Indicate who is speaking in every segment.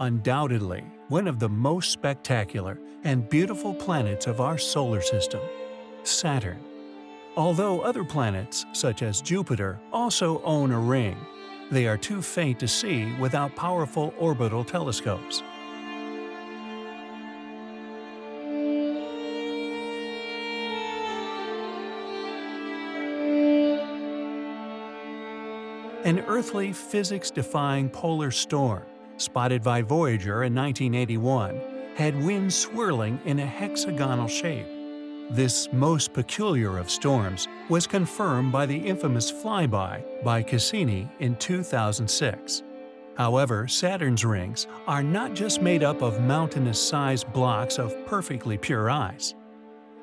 Speaker 1: undoubtedly one of the most spectacular and beautiful planets of our solar system, Saturn. Although other planets, such as Jupiter, also own a ring, they are too faint to see without powerful orbital telescopes. An earthly, physics-defying polar storm, spotted by Voyager in 1981, had winds swirling in a hexagonal shape. This most peculiar of storms was confirmed by the infamous flyby by Cassini in 2006. However, Saturn's rings are not just made up of mountainous-sized blocks of perfectly pure ice.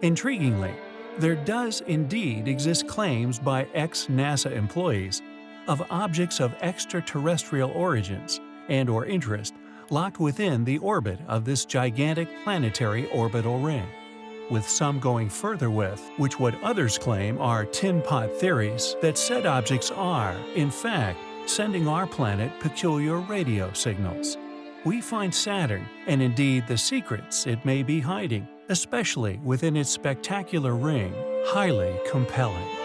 Speaker 1: Intriguingly, there does indeed exist claims by ex-NASA employees of objects of extraterrestrial origins and or interest locked within the orbit of this gigantic planetary orbital ring, with some going further with which what others claim are tin pot theories that said objects are, in fact, sending our planet peculiar radio signals. We find Saturn, and indeed the secrets it may be hiding, especially within its spectacular ring, highly compelling.